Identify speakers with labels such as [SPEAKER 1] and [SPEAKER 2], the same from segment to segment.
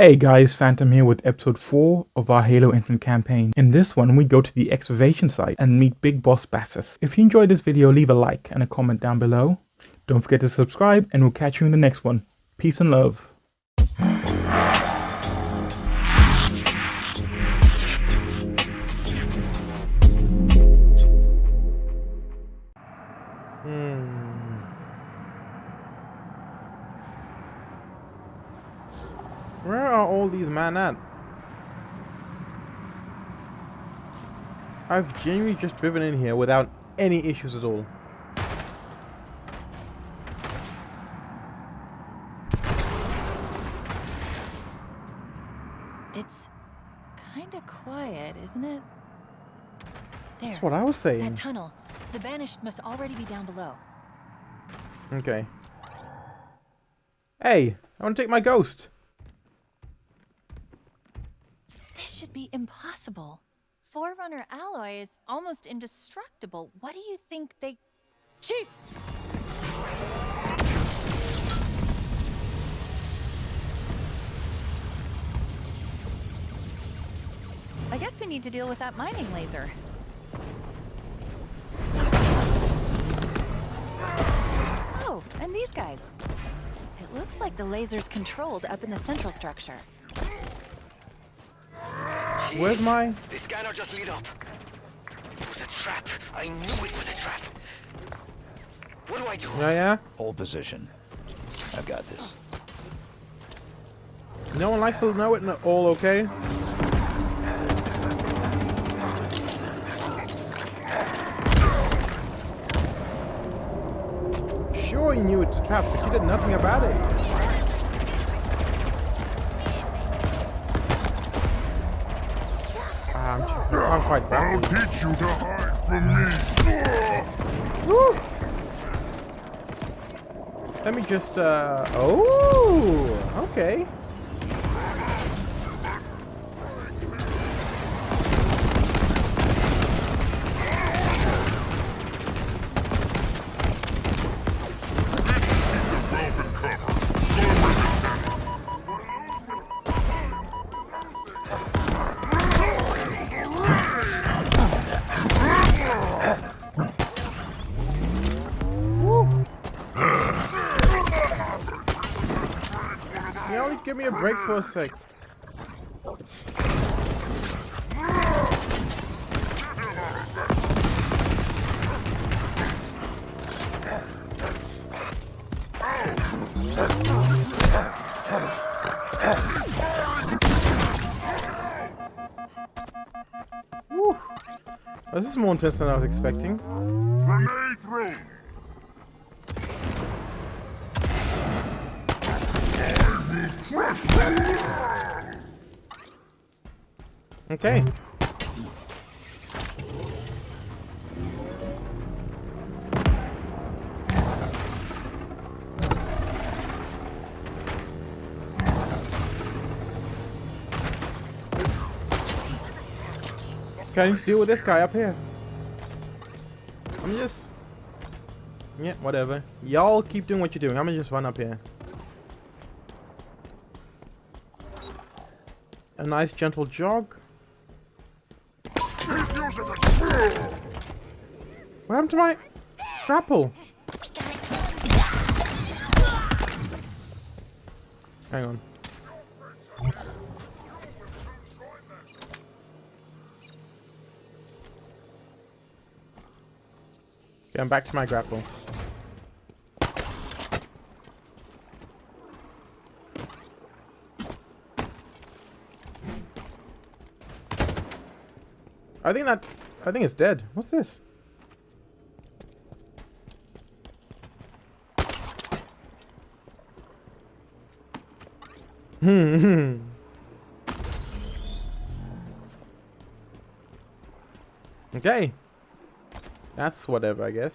[SPEAKER 1] Hey guys, Phantom here with episode 4 of our Halo Infinite campaign. In this one, we go to the excavation site and meet Big Boss Bassus. If you enjoyed this video, leave a like and a comment down below. Don't forget to subscribe and we'll catch you in the next one. Peace and love.
[SPEAKER 2] Men at? I've genuinely just driven in here without any issues at all.
[SPEAKER 3] It's kind of quiet, isn't it? There.
[SPEAKER 2] That's what I was saying.
[SPEAKER 3] That tunnel. The banished must already be down below.
[SPEAKER 2] Okay. Hey, I want to take my ghost.
[SPEAKER 3] This should be impossible. Forerunner alloy is almost indestructible. What do you think they... Chief! I guess we need to deal with that mining laser. Oh, and these guys. It looks like the laser's controlled up in the central structure.
[SPEAKER 2] Where's my...
[SPEAKER 4] The scanner just lit up. It was a trap. I knew it was a trap. What do I do?
[SPEAKER 2] Yeah, yeah?
[SPEAKER 5] Hold position. I've got this.
[SPEAKER 2] No one likes to know it all, okay? Sure you knew it's a trap, but you did nothing about it. Quite
[SPEAKER 6] I'll teach you to hide from me.
[SPEAKER 2] Woo! Let me just, uh... Oh! Okay. Sec. Woo. This is more intense than I was expecting.
[SPEAKER 6] Grenade thrown.
[SPEAKER 2] Okay. Can you deal with this guy up here? I'm just... Yeah, whatever. Y'all keep doing what you're doing. I'm gonna just run up here. A nice gentle jog. What happened to my grapple? Hang on. I'm back to my grapple. I think that I think it's dead. What's this? Hmm. okay. That's whatever, I guess.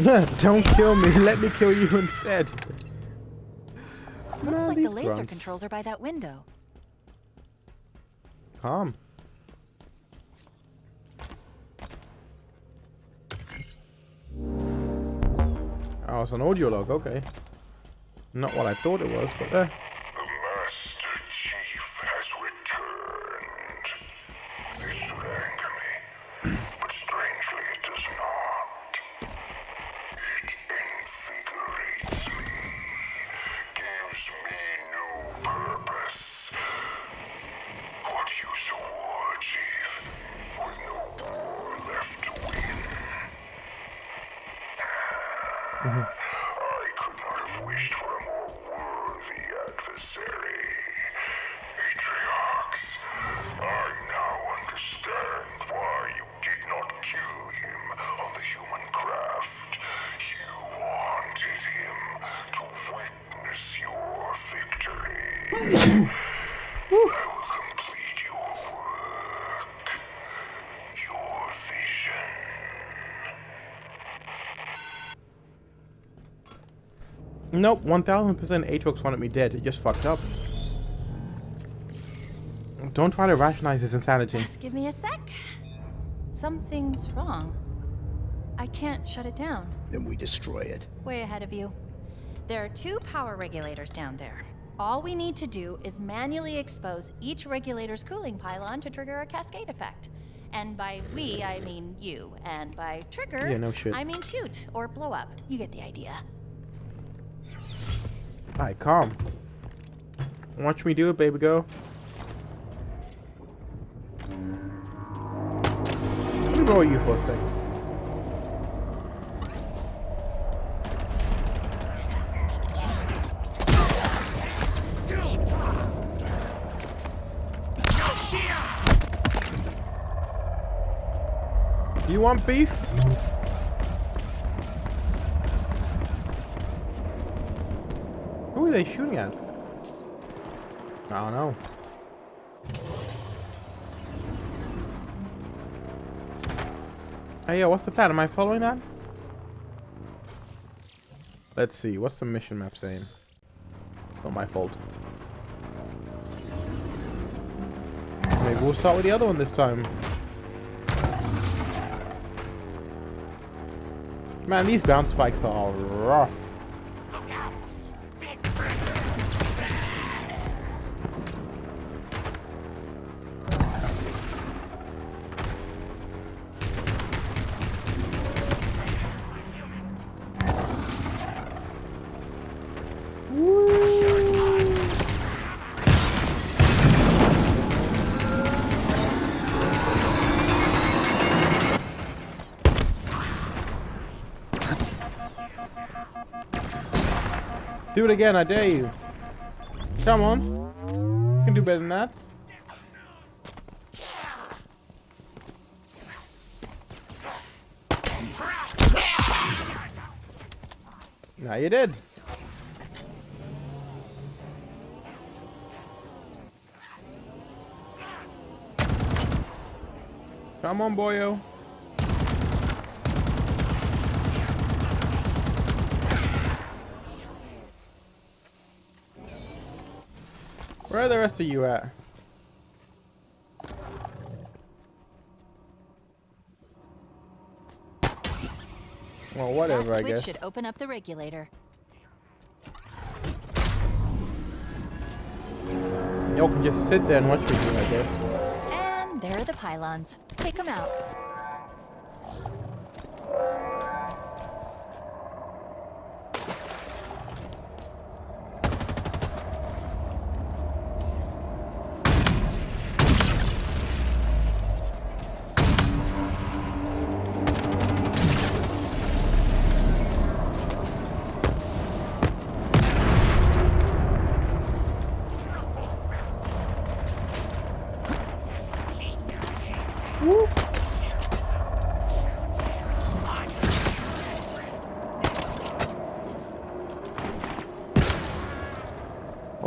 [SPEAKER 2] Don't kill me, let me kill you instead.
[SPEAKER 3] Looks like the laser
[SPEAKER 2] grunts.
[SPEAKER 3] controls are by that window.
[SPEAKER 2] Calm. Oh, it's an audio log, okay. Not what I thought it was, but uh, nope, 1000% Atriox wanted me dead. It just fucked up. Don't try to rationalize his insanity.
[SPEAKER 3] Just give me a sec. Something's wrong. I can't shut it down.
[SPEAKER 5] Then we destroy it.
[SPEAKER 3] Way ahead of you. There are two power regulators down there. All we need to do is manually expose each regulator's cooling pylon to trigger a cascade effect. And by we, I mean you. And by trigger,
[SPEAKER 2] Yeah, no.
[SPEAKER 3] I mean shoot or blow up. You get the idea.
[SPEAKER 2] Alright, calm. Watch me do it, baby girl. Let me roll you for a second. You want beef? Who are they shooting at? I don't know. Hey, yeah, what's the plan? Am I following that? Let's see, what's the mission map saying? It's not my fault. Maybe we'll start with the other one this time. Man, these bounce spikes are rough. Do it again, I dare you. Come on. You can do better than that. Now you did. Come on, boyo. Where are the rest of you at? Well, whatever,
[SPEAKER 3] that
[SPEAKER 2] I
[SPEAKER 3] switch
[SPEAKER 2] guess.
[SPEAKER 3] should open up the regulator.
[SPEAKER 2] Y'all can just sit there and watch me I guess.
[SPEAKER 3] And there are the pylons. Take them out.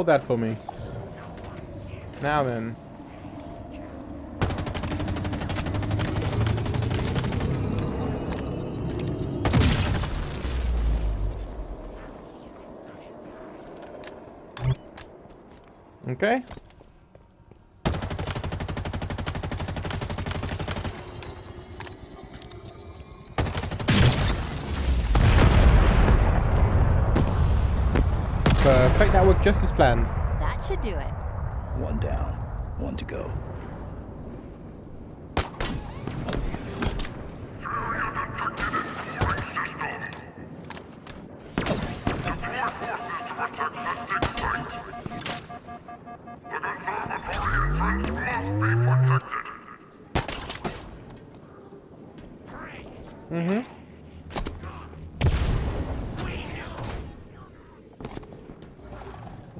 [SPEAKER 2] Hold that for me. Now then. Okay. Uh, Perfect, that worked just as planned.
[SPEAKER 3] That should do it.
[SPEAKER 5] One down, one to go.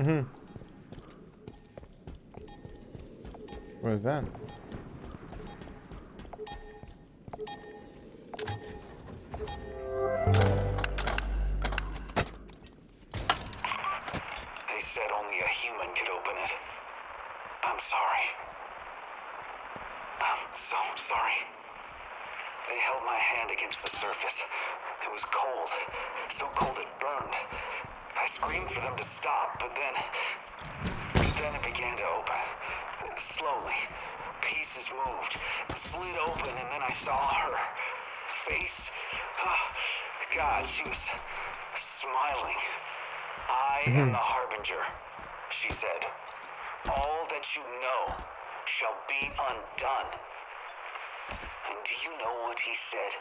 [SPEAKER 2] Mm-hmm. What is that?
[SPEAKER 4] God, she was smiling. I am mm-hmm. the Harbinger, she said. All that you know shall be undone. And do you know what he said?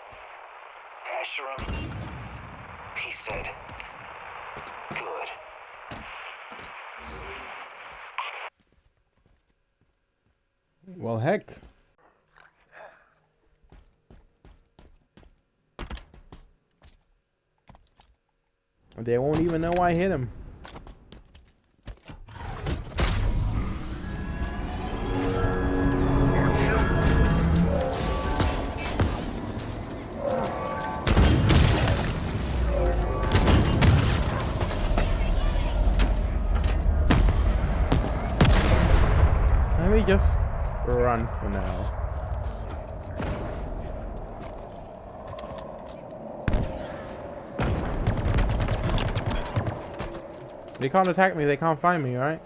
[SPEAKER 4] Escharum? He said, good.
[SPEAKER 2] Well, heck. They won't even know I hit him. Let me just run for now. They can't attack me, they can't find me, right?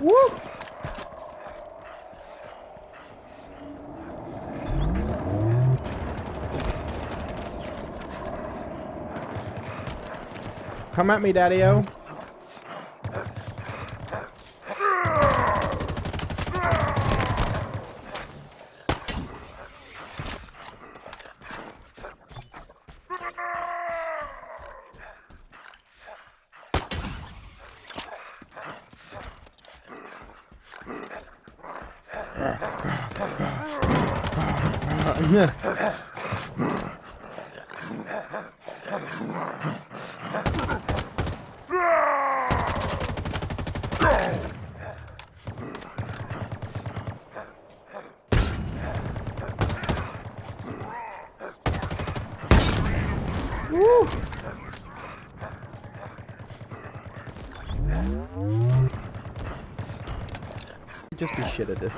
[SPEAKER 2] Woo! Come at me, Daddy-O. Woo! Just be shit at this.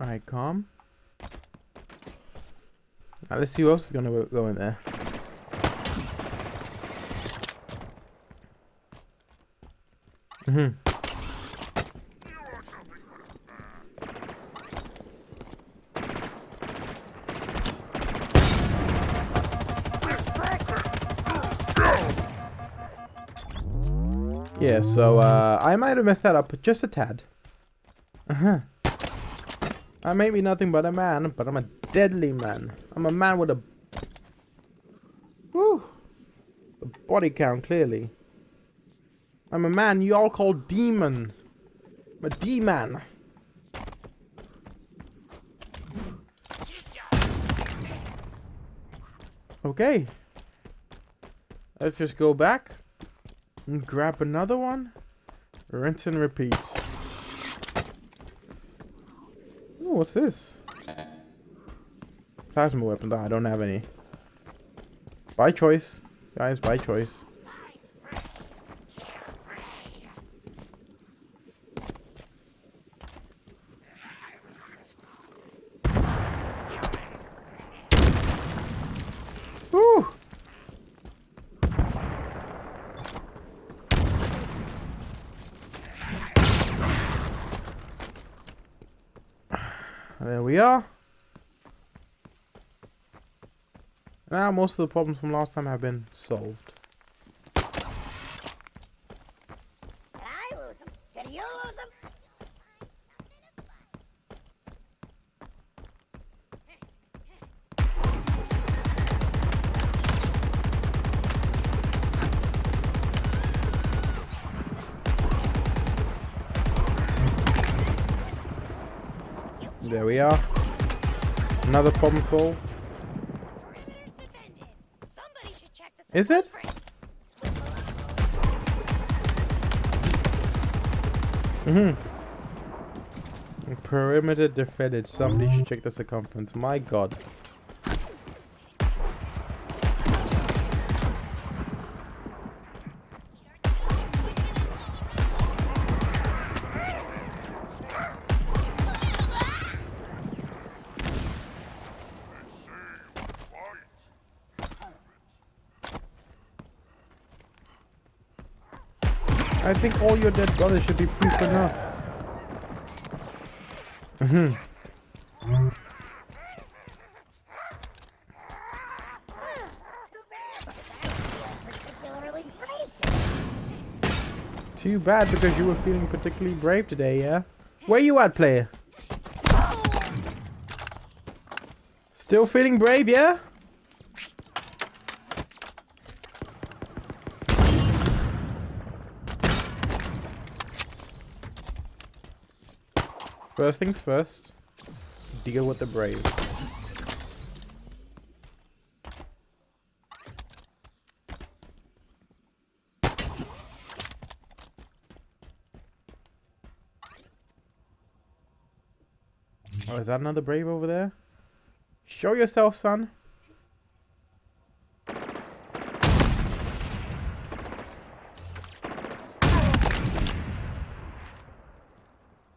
[SPEAKER 2] Alright, calm. Now let's see who else is gonna go- in there. Mm-hmm. Yeah, so uh, I might have messed that up just a tad. Uh-huh. I may be nothing but a man, but I'm a deadly man. I'm a man with a body count, clearly. I'm a man you all call demon. I'm a demon. Okay. Let's just go back and grab another one. Rinse and repeat. Ooh, what's this? Plasma weapons. Ah, I don't have any. By choice. Guys, by choice. There we are. Now most of the problems from last time have been solved. There we are. Another problem solved.
[SPEAKER 7] Perimeter's defended. Somebody should check the
[SPEAKER 2] Is it? Mm-hmm. Perimeter defended. Somebody should check the circumference. My god. Think all your dead brothers should be proof enough. Mm-hmm. Too bad because you were feeling particularly brave today, yeah? Where you at, player? Still feeling brave, yeah? First things first, deal with the brave. Oh, is that another brave over there? Show yourself, son.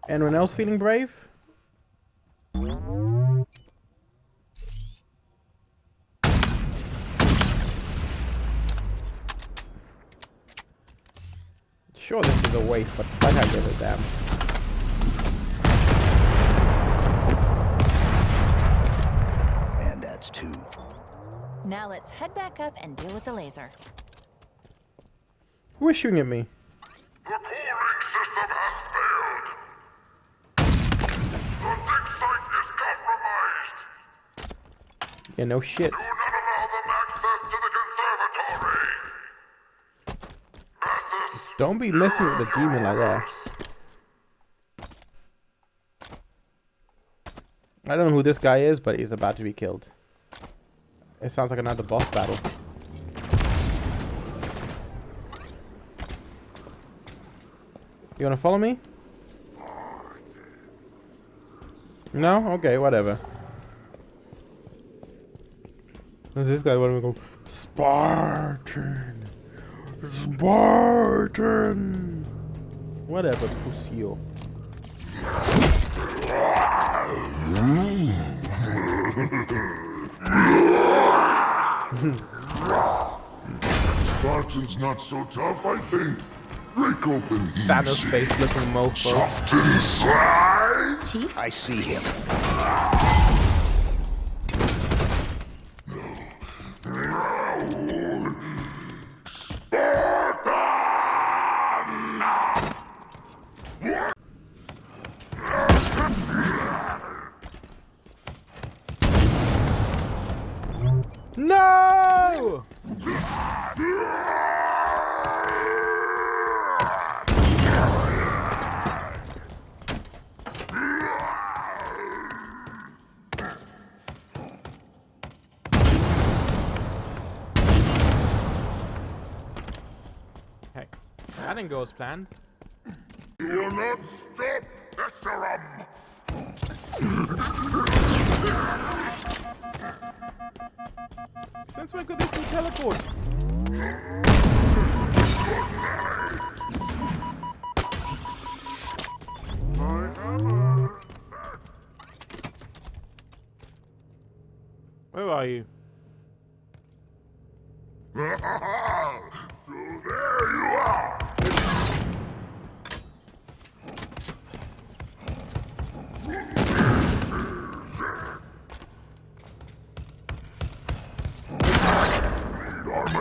[SPEAKER 2] Anyone else feeling brave? Sure, this is a waste, but I gotta give a damn.
[SPEAKER 5] And that's two.
[SPEAKER 3] Now let's head back up and deal with the laser.
[SPEAKER 2] Who is shooting at me? Yeah, no shit. Don't be messing with the demon like that. I don't know who this guy is, but he's about to be killed. It sounds like another boss battle. You wanna follow me? No? Okay, whatever. Does this guy want to go? Spartan! Spartan! Whatever, Pusio.
[SPEAKER 6] Spartan's not so tough, I think. Break open easy.
[SPEAKER 2] Thanos face looking mofo.
[SPEAKER 6] Soft inside.
[SPEAKER 3] Chief?
[SPEAKER 5] I see him.
[SPEAKER 2] No! Heck, that didn't go as planned.
[SPEAKER 6] You'll not stop, Escharum!
[SPEAKER 2] Since when could this thing teleport? Where are you?
[SPEAKER 6] so there you are!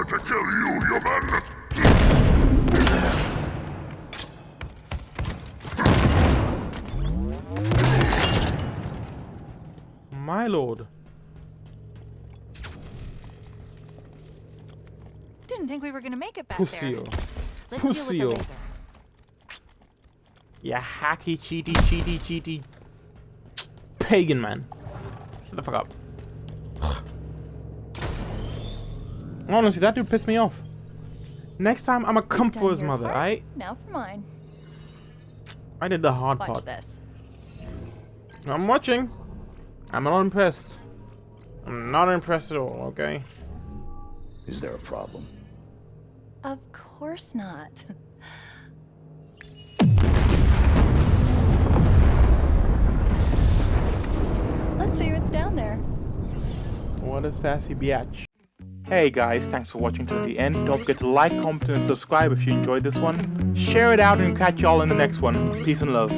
[SPEAKER 6] Need to kill you, human!
[SPEAKER 2] My lord.
[SPEAKER 3] Didn't think we were gonna make it back
[SPEAKER 2] Pussy.
[SPEAKER 3] there. Let's deal with the laser.
[SPEAKER 2] Yeah, hacky, cheaty, cheaty, cheaty. Pagan man. Shut the fuck up. Honestly, that dude pissed me off. Next time, I'ma come for his mother,
[SPEAKER 3] part.
[SPEAKER 2] alright?
[SPEAKER 3] Now for mine.
[SPEAKER 2] I did the hard
[SPEAKER 3] Watch
[SPEAKER 2] part.
[SPEAKER 3] this.
[SPEAKER 2] I'm watching. I'm not impressed. I'm not impressed at all, okay?
[SPEAKER 5] Is there a problem?
[SPEAKER 3] Of course not. Let's see what's down there.
[SPEAKER 2] What a sassy biatch.
[SPEAKER 1] Hey guys, thanks for watching to the end. Don't forget to like, comment, and subscribe if you enjoyed this one. Share it out and catch y'all in the next one. Peace and love.